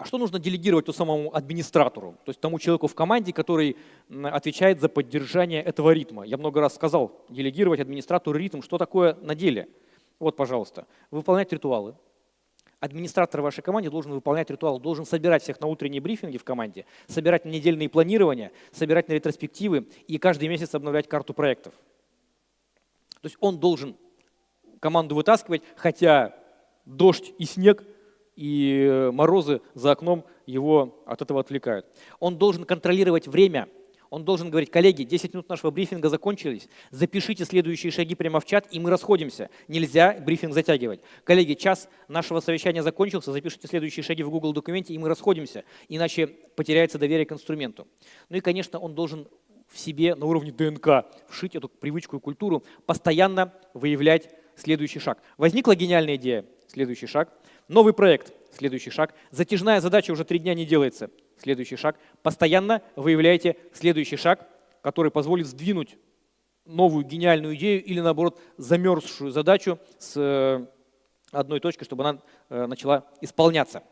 А что нужно делегировать то самому администратору, то есть тому человеку в команде, который отвечает за поддержание этого ритма? Я много раз сказал, делегировать администратору ритм. Что такое на деле? Вот, пожалуйста, выполнять ритуалы. Администратор вашей команде должен выполнять ритуал, должен собирать всех на утренние брифинги в команде, собирать на недельные планирования, собирать на ретроспективы и каждый месяц обновлять карту проектов. То есть он должен команду вытаскивать, хотя дождь и снег и морозы за окном его от этого отвлекают. Он должен контролировать время, он должен говорить, коллеги, 10 минут нашего брифинга закончились, запишите следующие шаги прямо в чат, и мы расходимся. Нельзя брифинг затягивать. Коллеги, час нашего совещания закончился, запишите следующие шаги в Google документе, и мы расходимся, иначе потеряется доверие к инструменту. Ну и, конечно, он должен в себе на уровне ДНК вшить эту привычку и культуру, постоянно выявлять следующий шаг. Возникла гениальная идея, следующий шаг. Новый проект, следующий шаг. Затяжная задача уже три дня не делается, следующий шаг. Постоянно выявляете следующий шаг, который позволит сдвинуть новую гениальную идею или, наоборот, замерзшую задачу с э, одной точки, чтобы она э, начала исполняться.